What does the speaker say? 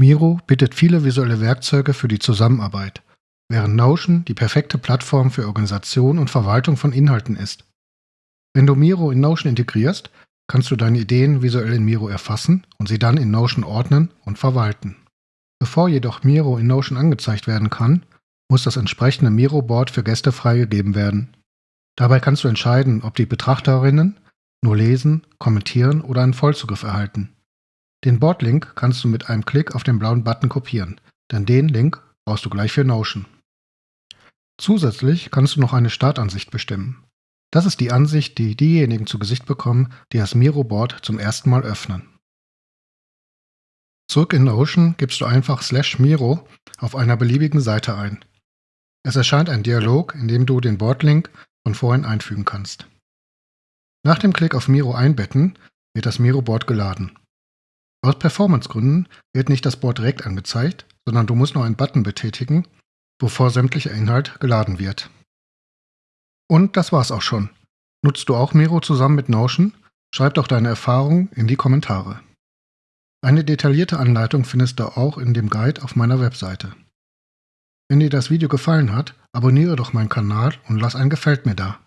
Miro bietet viele visuelle Werkzeuge für die Zusammenarbeit, während Notion die perfekte Plattform für Organisation und Verwaltung von Inhalten ist. Wenn du Miro in Notion integrierst, kannst du deine Ideen visuell in Miro erfassen und sie dann in Notion ordnen und verwalten. Bevor jedoch Miro in Notion angezeigt werden kann, muss das entsprechende Miro-Board für Gäste freigegeben werden. Dabei kannst du entscheiden, ob die Betrachterinnen nur lesen, kommentieren oder einen Vollzugriff erhalten. Den Board-Link kannst du mit einem Klick auf den blauen Button kopieren, denn den Link brauchst du gleich für Notion. Zusätzlich kannst du noch eine Startansicht bestimmen. Das ist die Ansicht, die diejenigen zu Gesicht bekommen, die das Miro-Board zum ersten Mal öffnen. Zurück in Notion gibst du einfach slash Miro auf einer beliebigen Seite ein. Es erscheint ein Dialog, in dem du den Board-Link von vorhin einfügen kannst. Nach dem Klick auf Miro einbetten wird das Miro-Board geladen. Aus Performancegründen wird nicht das Board direkt angezeigt, sondern du musst nur einen Button betätigen, bevor sämtlicher Inhalt geladen wird. Und das war's auch schon. Nutzt du auch Miro zusammen mit Notion? Schreib doch deine Erfahrungen in die Kommentare. Eine detaillierte Anleitung findest du auch in dem Guide auf meiner Webseite. Wenn dir das Video gefallen hat, abonniere doch meinen Kanal und lass ein Gefällt mir da.